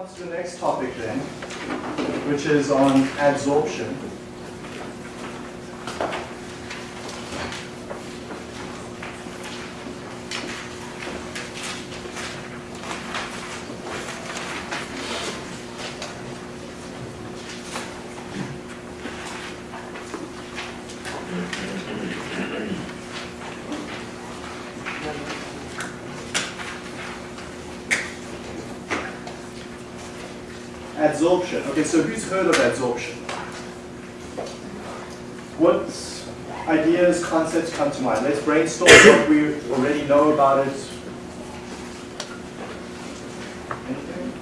on to the next topic then, which is on adsorption. Adsorption. Okay, so who's heard of adsorption? What ideas, concepts come to Let's what we already know about it. Anything?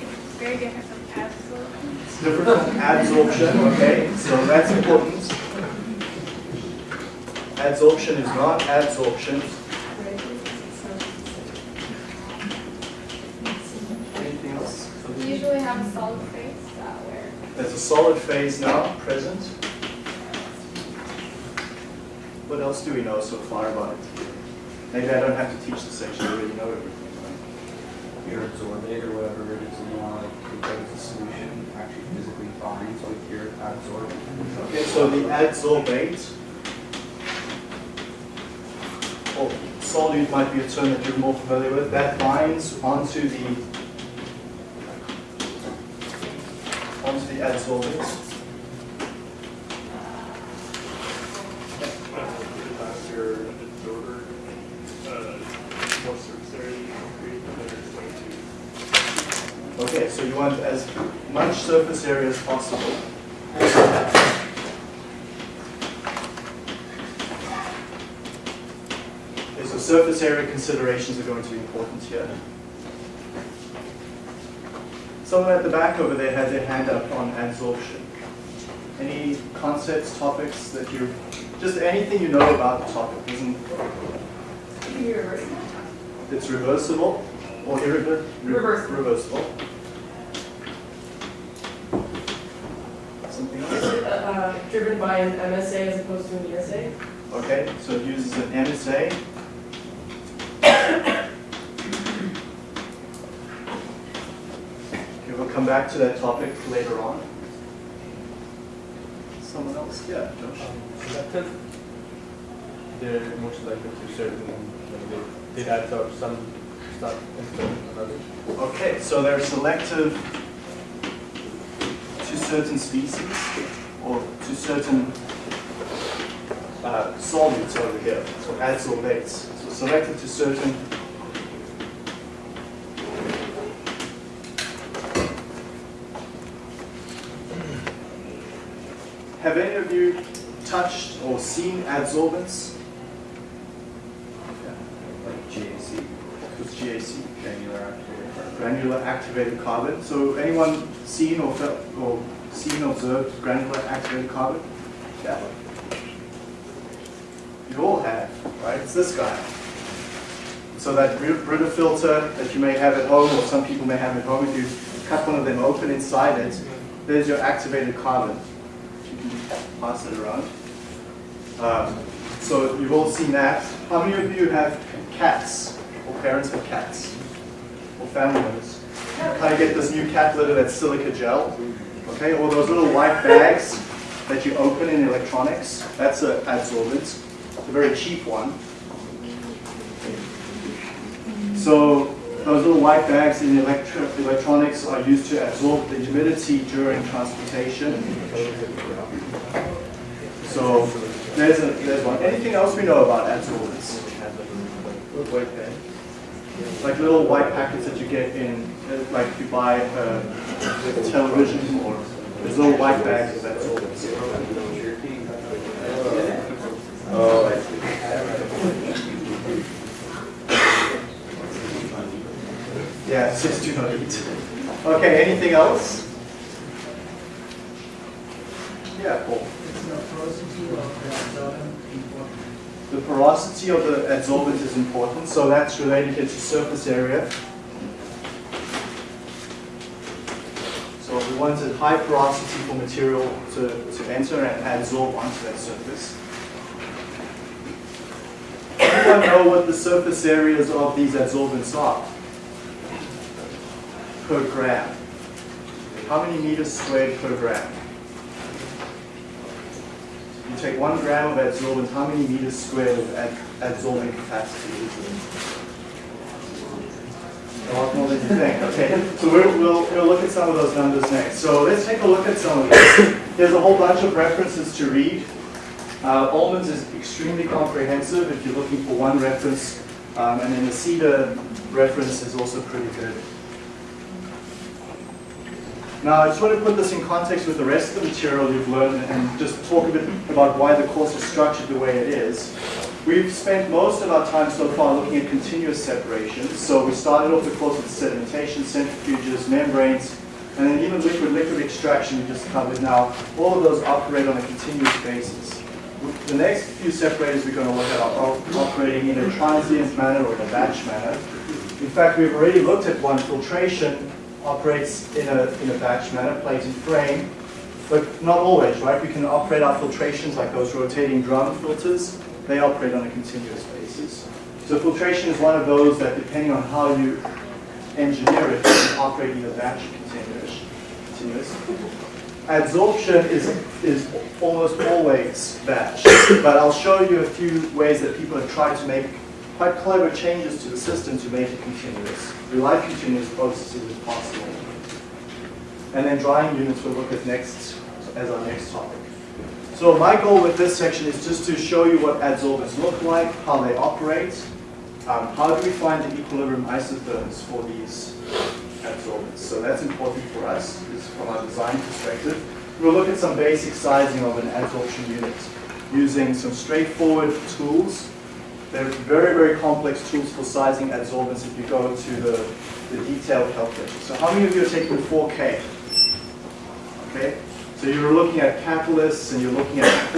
It's very different from absorption. It's different from adsorption, okay? So that's important. Adsorption is not adsorption. Anything else? We usually have a solid phase uh, where There's a solid phase now, present. What else do we know so far about it? Maybe I don't have to teach the section, I already know everything, right? your absorbate or whatever it is, and you want to compose the solution, actually physically binds with your adsorbent. Okay, so the adsorbate, or solute might be a term that you're more familiar with, that binds onto the onto the adsorbate. Your absorber, uh, more surface area you can create, but it's going to Okay, so you want as much surface area as possible. Okay, so surface area considerations are going to be important here. Someone at the back over there had their hand up on adsorption. Any concepts, topics that you, just anything you know about the topic, isn't, it's reversible or irreversible. Reversible. reversible. Something else? Is it uh, driven by an MSA as opposed to an ESA? Okay, so it uses an MSA. Okay, we'll come back to that topic later on. Someone else? Yeah, Josh. selective. They're more selective to certain, like they, they add up some stuff instead of others. Okay, so they're selective to certain species or to certain uh, solutes over here, so adsorbates. So selective to certain Have any of you touched or seen adsorbents? Like GAC, What's GAC? granular activated carbon. granular activated carbon. So anyone seen or felt or seen or observed granular activated carbon? Yeah. You all have, right? It's this guy. So that Br- Brita filter that you may have at home or some people may have at home, if you cut one of them open inside it, there's your activated carbon. You can pass it around. Um, so you've all seen that. How many of you have cats or parents have cats? or family members. Kind of get this new cat litter that's silica gel, okay? Or those little white bags that you open in electronics. That's an adsorbent. A very cheap one. So those little white bags in electro electronics are used to absorb the humidity during transportation. So there's, a, there's one. Anything else we know about adsorbents? like little white packets that you get in, uh, like you buy a television or there's little white bags of that sort. Oh, I see. Yeah, six two not eight. Okay, anything else? Yeah, Paul. The porosity of the adsorbent is important, so that's related to surface area. So we wanted high porosity for material to, to enter and adsorb onto that surface. Anyone know what the surface areas of these adsorbents are? per gram. How many meters squared per gram? You take one gram of adsorbent, how many meters squared of ad- capacity is there? A lot more than you think, okay. So we'll, we'll, we'll look at some of those numbers next. So let's take a look at some of these. There's a whole bunch of references to read. Uh, is extremely comprehensive if you're looking for one reference, um, and then the Seader reference is also pretty good. Now, I just want to put this in context with the rest of the material you've learned and just talk a bit about why the course is structured the way it is. We've spent most of our time so far looking at continuous separations. So we started off the course with sedimentation, centrifuges, membranes, and then even liquid-liquid extraction we just covered now. All of those operate on a continuous basis. The next few separators we're going to look at are operating in a transient manner or in a batch manner. In fact, we've already looked at one, filtration operates in a, in a batch manner, plate and frame, but not always, right? We can operate our filtrations like those rotating drum filters. They operate on a continuous basis. So filtration is one of those that depending on how you engineer it, you operate either batch or continuous. continuous. Adsorption is, is almost always batch, but I'll show you a few ways that people have tried to make quite clever changes to the system to make it continuous. We like continuous processes if possible. And then drying units we'll look at next as our next topic. So my goal with this section is just to show you what adsorbents look like, how they operate, um, how do we find the equilibrium isotherms for these adsorbents. So that's important for us from our design perspective. We'll look at some basic sizing of an adsorption unit using some straightforward tools. They're very, very complex tools for sizing adsorbents if you go to the, the detailed calculation. So how many of you are taking 4K? Okay, so you're looking at catalysts and you're looking at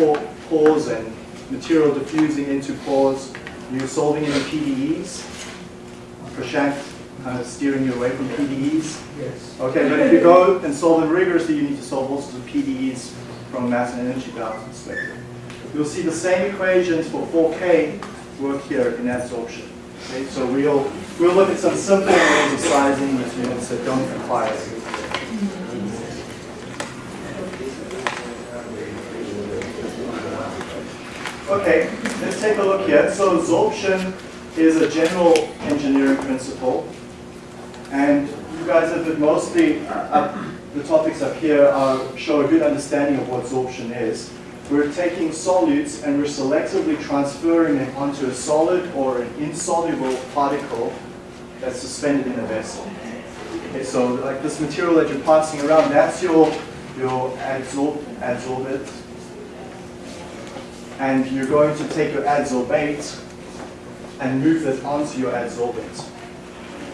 pores and material diffusing into pores. You're solving any PDEs. Prashant kind of steering you away from PDEs. Yes. Okay, but if you go and solve them rigorously, you need to solve all sorts of PDEs from a mass and energy balance perspective. You'll see the same equations for 4K work here in adsorption. Okay, so we'll, we'll look at some simple ways of sizing these units that don't require it. Okay, let's take a look here. So absorption is a general engineering principle. And you guys have been mostly, uh, the topics up here are, show a good understanding of what absorption is. We're taking solutes and we're selectively transferring them onto a solid or an insoluble particle that's suspended in a vessel. Okay, so like this material that you're passing around, that's your, your adsorb, adsorbate. And you're going to take your adsorbate and move it onto your adsorbate.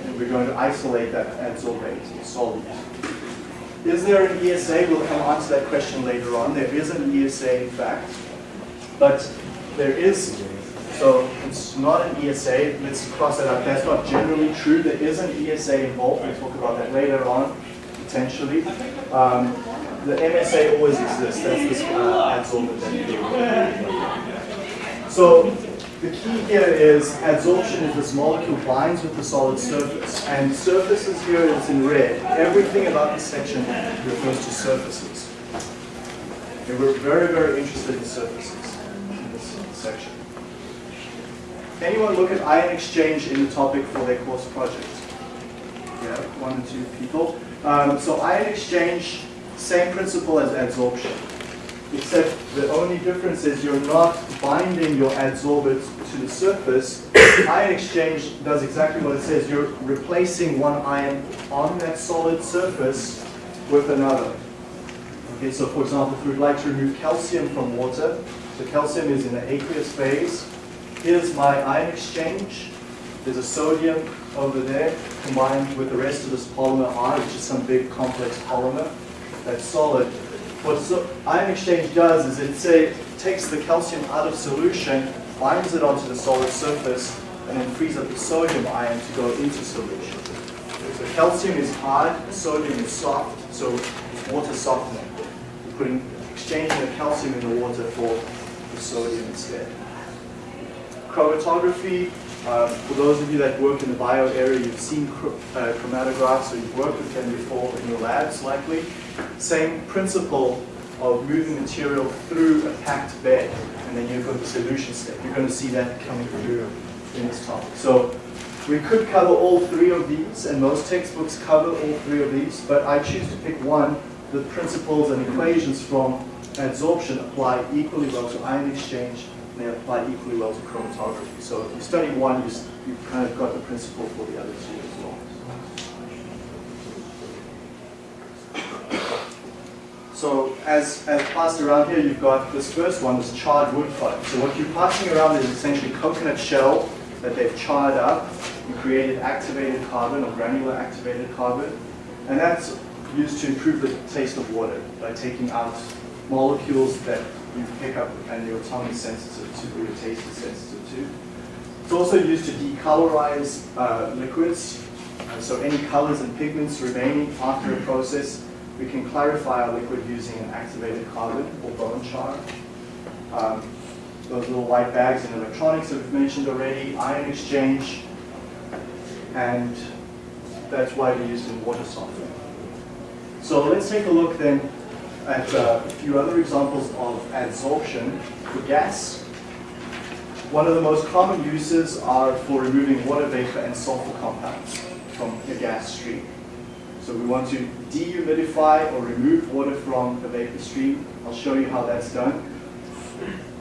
And we're going to isolate that adsorbate solute. Is there an ESA? We'll come on to that question later on. There is an ESA, in fact. But there is, so it's not an ESA. Let's cross that out. That's not generally true. There is an ESA involved. We'll talk about that later on, potentially. Um, the MSA always exists. That's this uh, adsorbent that So the key here is adsorption is this molecule binds with the solid surface. And surfaces here is in red. Everything about this section refers to surfaces. And we're very, very interested in surfaces in this section. Anyone look at ion exchange in the topic for their course project? Yeah, one or two people. Um, so ion exchange, same principle as adsorption except the only difference is you're not binding your adsorbate to the surface. Ion exchange does exactly what it says. You're replacing one ion on that solid surface with another. Okay, so for example, if we'd like to remove calcium from water, so calcium is in the aqueous phase. Here's my ion exchange. There's a sodium over there combined with the rest of this polymer R, which is some big complex polymer that's solid what so ion exchange does is it say, takes the calcium out of solution, binds it onto the solid surface, and then frees up the sodium ion to go into solution. So calcium is hard, sodium is soft, so it's water softening. We're putting, exchanging the calcium in the water for the sodium instead. Chromatography Uh, for those of you that work in the bio area, you've seen uh, chromatographs, or you've worked with them before in your labs likely. Same principle of moving material through a packed bed, and then you've got the solution step. You're going to see that coming through in this topic. So we could cover all three of these, and most textbooks cover all three of these, but I choose to pick one. The principles and equations from adsorption apply equally well to ion exchange, they apply equally well to chromatography. So if you study one, you, you've kind of got the principle for the other two as well. So as, as passed around here, you've got this first one, this charred wood product. So what you're passing around is essentially coconut shell that they've charred up and created activated carbon or granular activated carbon. And that's used to improve the taste of water by taking out molecules that you pick up and your tongue is sensitive to, or your taste is sensitive to. It's also used to decolorize uh, liquids. Uh, so any colors and pigments remaining after a process, we can clarify our liquid using an activated carbon or bone char. Um, those little white bags in electronics that we've mentioned already, ion exchange, and that's widely used in water softening. So let's take a look then at uh, a few other examples of adsorption for gas. One of the most common uses are for removing water vapor and sulfur compounds from a gas stream. So we want to dehumidify or remove water from the vapor stream. I'll show you how that's done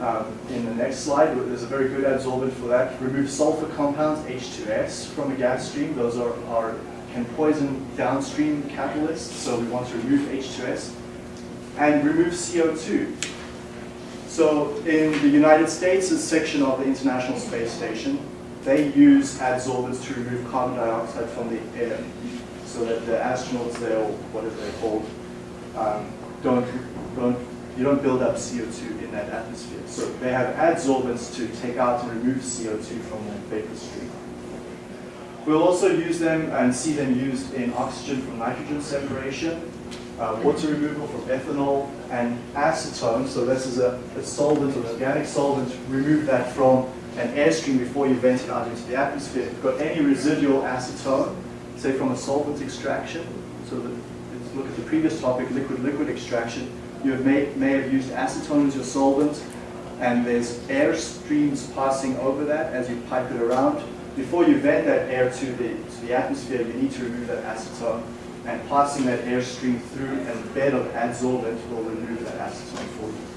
um, in the next slide. There's a very good adsorbent for that. Remove sulfur compounds, H2S, from a gas stream. Those are, are can poison downstream catalysts, so we want to remove H2S. And remove CO2. So in the United States, section of the International Space Station, they use adsorbents to remove carbon dioxide from the air so that the astronauts there, or whatever they're called, um, don't, don't, you don't build up CO2 in that atmosphere. So they have adsorbents to take out and remove CO2 from the vapor stream. We'll also use them and see them used in oxygen from nitrogen separation, uh, water removal from ethanol, and acetone. So this is a, a solvent, an organic solvent. Remove that from an airstream before you vent it out into the atmosphere. If you've got any residual acetone, say from a solvent extraction, so that, let's look at the previous topic, liquid-liquid extraction, you may, may have used acetone as your solvent, and there's air streams passing over that as you pipe it around. Before you vent that air to the, to the atmosphere, you need to remove that acetone, and passing that air stream through a bed of adsorbent will remove that acetone for you.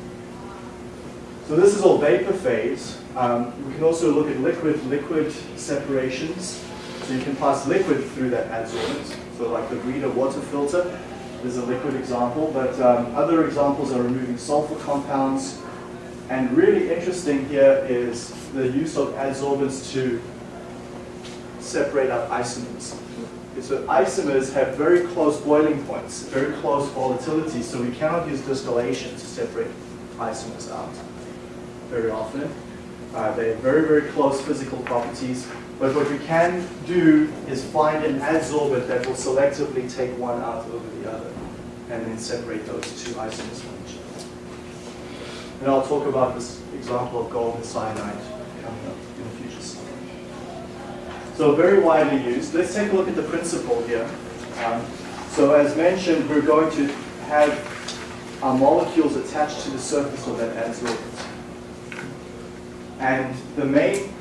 So this is all vapor phase. Um, we can also look at liquid-liquid separations. So you can pass liquid through that adsorbent. So like the Brita water filter is a liquid example, but um, other examples are removing sulfur compounds. And really interesting here is the use of adsorbents to separate out isomers. So isomers have very close boiling points, very close volatility, so we cannot use distillation to separate isomers out very often. Uh, they have very, very close physical properties, but what we can do is find an adsorbent that will selectively take one out over the other, and then separate those two isomers from each other. And I'll talk about this example of gold and cyanide coming up in a future slide. So very widely used. Let's take a look at the principle here. Um, so as mentioned, we're going to have our molecules attached to the surface of that adsorbent. And the main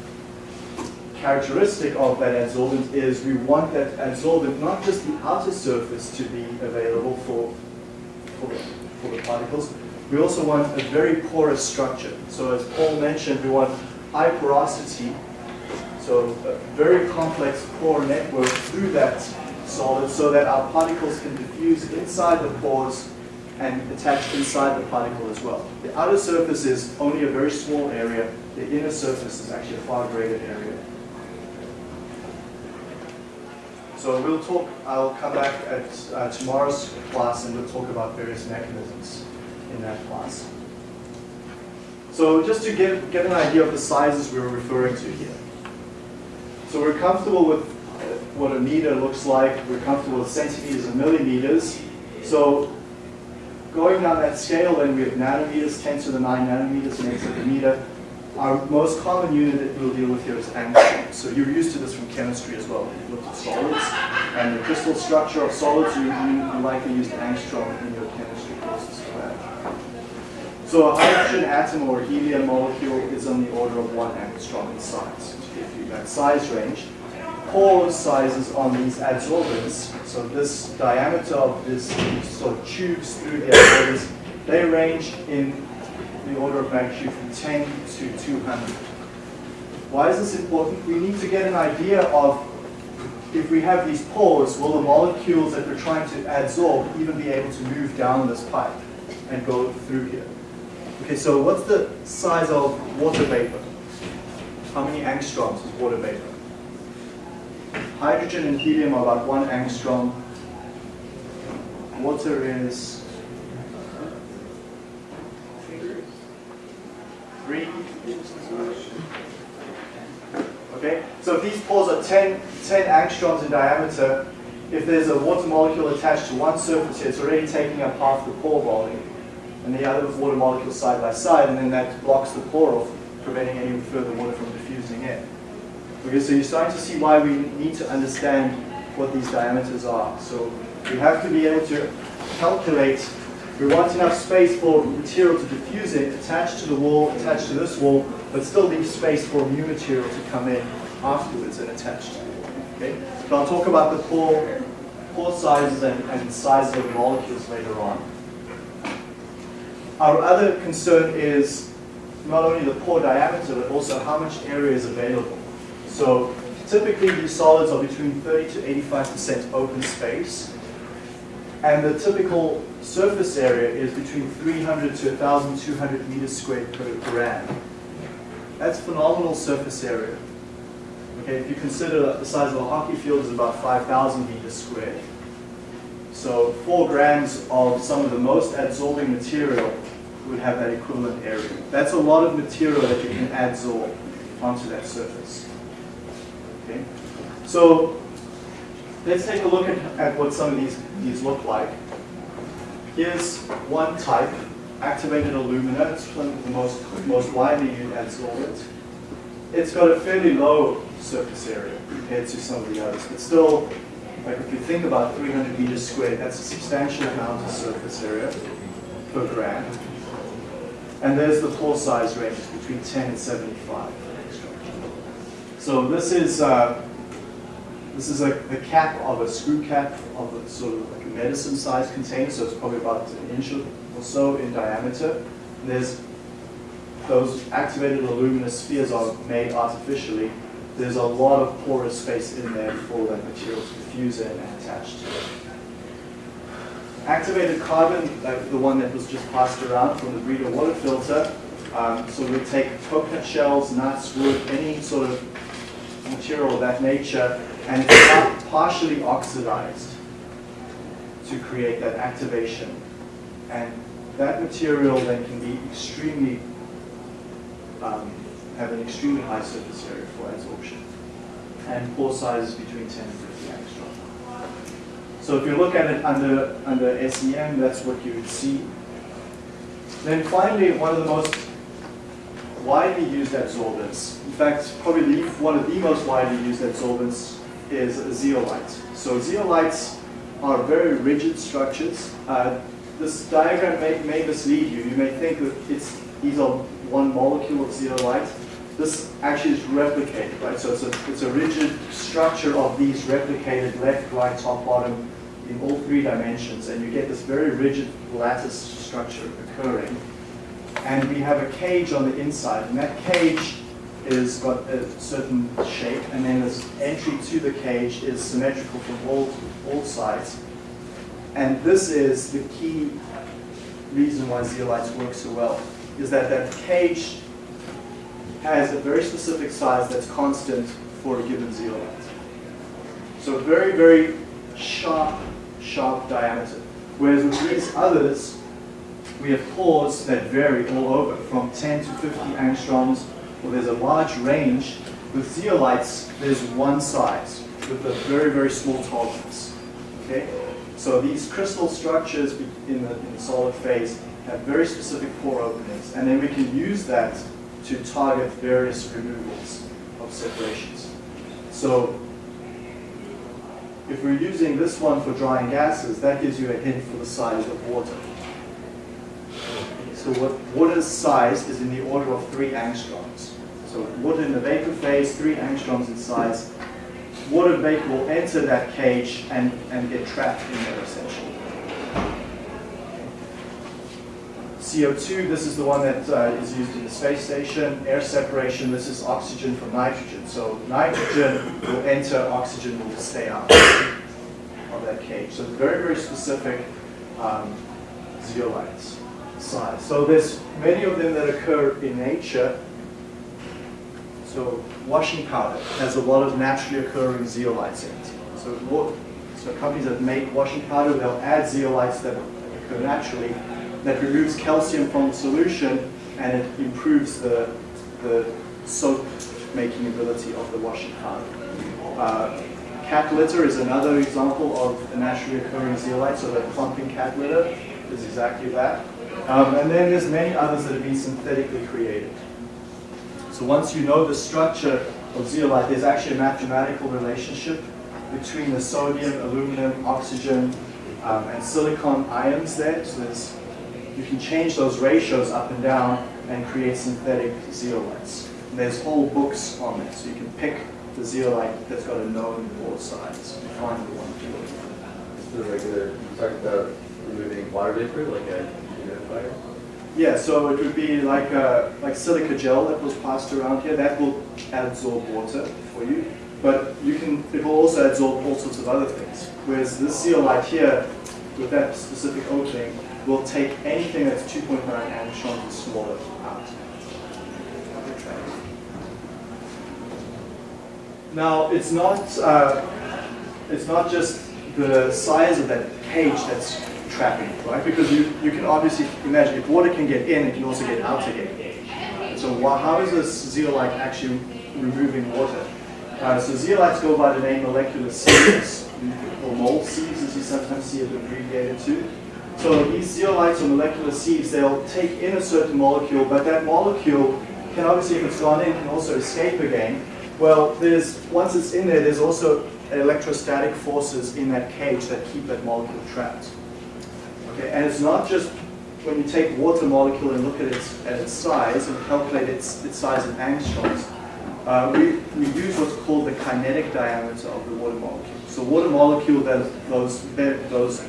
characteristic of that adsorbent is we want that adsorbent, not just the outer surface to be available for, for, the, for the particles, we also want a very porous structure. So as Paul mentioned, we want high porosity, so a very complex pore network through that solid so that our particles can diffuse inside the pores and attach inside the particle as well. The outer surface is only a very small area. The inner surface is actually a far greater area. So we'll talk, I'll come back at uh, tomorrow's class and we'll talk about various mechanisms in that class. So just to get, get an idea of the sizes we're referring to here. So we're comfortable with uh, what a meter looks like. We're comfortable with centimeters and millimeters. So going down that scale, then we have nanometers, 10 to the 9 nanometers makes up a meter. Our most common unit that we'll deal with here is angstrom. So you're used to this from chemistry as well. You've looked at solids and the crystal structure of solids. You, you, you likely used angstrom in your chemistry courses for that. So a hydrogen atom or helium molecule is on the order of one angstrom in size. To you that size range. Pore sizes on these adsorbents, so this diameter of this sort of tubes through the adsorbents, they range in the order of magnitude from 10 to 200. Why is this important? We need to get an idea of if we have these pores, will the molecules that we're trying to adsorb even be able to move down this pipe and go through here? Okay, so what's the size of water vapor? How many angstroms is water vapor? Hydrogen and helium are about one angstrom. Water is three. Okay, so if these pores are 10, 10 angstroms in diameter, if there's a water molecule attached to one surface here, it's already taking up half the pore volume, and the other water molecules side by side, and then that blocks the pore off, preventing any further water from in. Okay, so you're starting to see why we need to understand what these diameters are. So we have to be able to calculate, we want enough space for material to diffuse in, attached to the wall, attached to this wall, but still leave space for new material to come in afterwards and attach to it. Okay? So I'll talk about the pore, pore sizes and, and sizes of molecules later on. Our other concern is not only the pore diameter, but also how much area is available. So typically these solids are between 30 to 85% open space. And the typical surface area is between 300 to 1,200 meters squared per gram. That's phenomenal surface area. Okay, if you consider that the size of a hockey field is about 5,000 meters squared. So four grams of some of the most adsorbing material would have that equivalent area. That's a lot of material that you can adsorb onto that surface. Okay, so let's take a look at, at what some of these, these look like. Here's one type, activated alumina. It's one of the most, most widely used adsorbent. It's got a fairly low surface area compared to some of the others, but still, like if you think about 300 meters squared, that's a substantial amount of surface area per gram. And there's the pore size range between 10 and 75. So this is uh, this is a, the cap of a screw cap of a sort of like a medicine-sized container, so it's probably about an inch or so in diameter. And there's those activated alumina spheres are made artificially. There's a lot of porous space in there for that material to diffuse in and attach to it. Activated carbon, like the one that was just passed around from the Brita water filter, um, so we take coconut shells, nuts, wood, any sort of material of that nature, and partially oxidized to create that activation. And that material then can be extremely, um, have an extremely high surface area for adsorption. And pore sizes between 10 and 50 angstrom. So if you look at it under, under SEM, that's what you would see. Then finally, one of the most widely used adsorbents, in fact, probably one of the most widely used adsorbents is zeolite. So zeolites are very rigid structures. Uh, this diagram may, may mislead you. You may think that it's, these are one molecule of zeolite. This actually is replicated, right? So it's a, it's a rigid structure of these replicated left, right, top, bottom in all three dimensions. And you get this very rigid lattice structure occurring. And we have a cage on the inside. And that cage is got a certain shape. And then this entry to the cage is symmetrical from all, all sides. And this is the key reason why zeolites work so well, is that that cage has a very specific size that's constant for a given zeolite. So very, very sharp, sharp diameter. Whereas with these others, we have pores that vary all over, from 10 to 50 angstroms, or there's a large range. With zeolites, there's one size, with a very, very small tolerance. Okay? So these crystal structures in the, in the solid phase have very specific pore openings, and then we can use that to target various removals of separations. So if we're using this one for drying gases, that gives you a hint for the size of water. So what water's size is in the order of three angstroms. So water in the vapor phase, three angstroms in size. Water vapor will enter that cage and, and get trapped in there essentially. CO2, this is the one that uh, is used in the space station. Air separation, this is oxygen from nitrogen. So nitrogen will enter, oxygen will stay out of that cage. So very, very specific um, zeolites size. So there's many of them that occur in nature. So washing powder has a lot of naturally occurring zeolites in it. So, so companies that make washing powder, they'll add zeolites that occur naturally that removes calcium from the solution and it improves the, the soap making ability of the washing powder. Uh, cat litter is another example of a naturally occurring zeolite, so the clumping cat litter is exactly that. Um, and then there's many others that have been synthetically created. So once you know the structure of zeolite, there's actually a mathematical relationship between the sodium, aluminum, oxygen, um, and silicon ions there. So there's you can change those ratios up and down and create synthetic zeolites. And there's whole books on it, so you can pick the zeolite that's got a known pore size and find the one you're looking for. The regular, you talked about removing water vapor, like a humidifier? Yeah, so it would be like a, like silica gel that was passed around here. That will absorb water for you, but you can it will also absorb all sorts of other things. Whereas this zeolite here, with that specific opening, will take anything that's 2.9 angstroms and smaller out. Now, it's not, uh, it's not just the size of that cage that's trapping, right? Because you, you can obviously imagine if water can get in, it can also get out again. So wha- how is this zeolite actually removing water? Uh, so zeolites go by the name molecular sieves, or mole sieves as you sometimes see it abbreviated to. So these zeolites or molecular sieves, they'll take in a certain molecule, but that molecule can obviously, if it's gone in, can also escape again. Well, there's once it's in there, there's also electrostatic forces in that cage that keep that molecule trapped. Okay, and it's not just when you take water molecule and look at its at its size and calculate its its size in angstroms. Uh, we, we use what's called the kinetic diameter of the water molecule. So water molecule that those those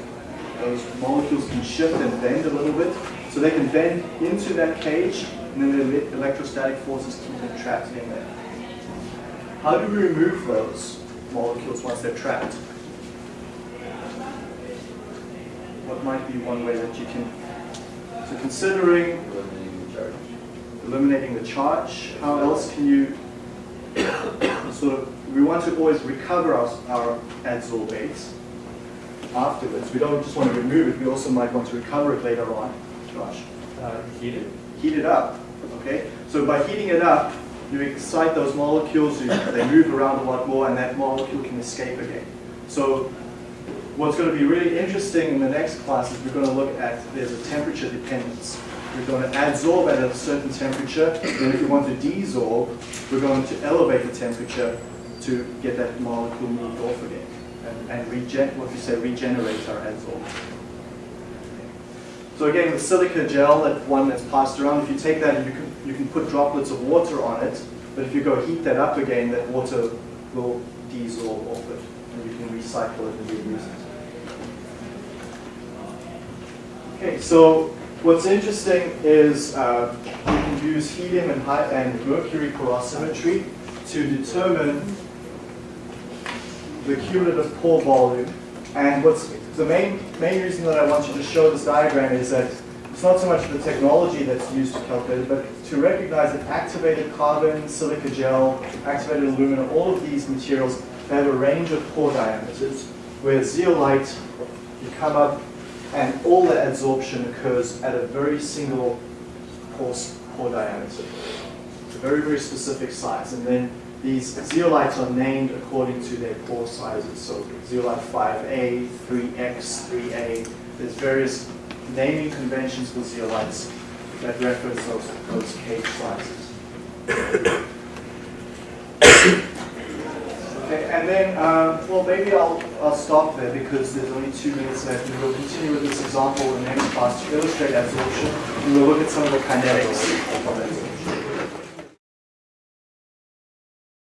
those molecules can shift and bend a little bit. So they can bend into that cage, and then the electrostatic forces keep them trapped in there. How do we remove those molecules once they're trapped? What might be one way that you can, so considering Eliminating the charge. eliminating the charge, how else can you sort of, we want to always recover our, our adsorbates afterwards. We don't just want to remove it, we also might want to recover it later on. Josh, Uh, heated? heat it up, okay? So by heating it up, you excite those molecules, you, they move around a lot more, and that molecule can escape again. So what's going to be really interesting in the next class is we're going to look at, there's a temperature dependence. We're going to adsorb at a certain temperature, and if we want to desorb, we're going to elevate the temperature to get that molecule moved off again and, and regen, what we say, regenerates our adsorb. So again, the silica gel, that one that's passed around, if you take that and you can, you can put droplets of water on it, but if you go heat that up again, that water will desorb off it, and you can recycle it and reuse it. Okay, so what's interesting is uh, you can use helium and, and mercury porosimetry to determine the cumulative pore volume. And what's the main main reason that I want you to show this diagram is that it's not so much the technology that's used to calculate it, but to recognize that activated carbon, silica gel, activated alumina, all of these materials they have a range of pore diameters. Where zeolite, you come up and all the adsorption occurs at a very single pore, pore diameter. A very, very specific size. And then these zeolites are named according to their pore sizes. So zeolite 5A, 3X, 3A. There's various naming conventions for zeolites that reference those, those cage sizes. Okay, and then, um, well, maybe I'll, I'll stop there because there's only two minutes left, and we'll continue with this example in the next class to illustrate absorption, and we'll look at some of the kinetics of it.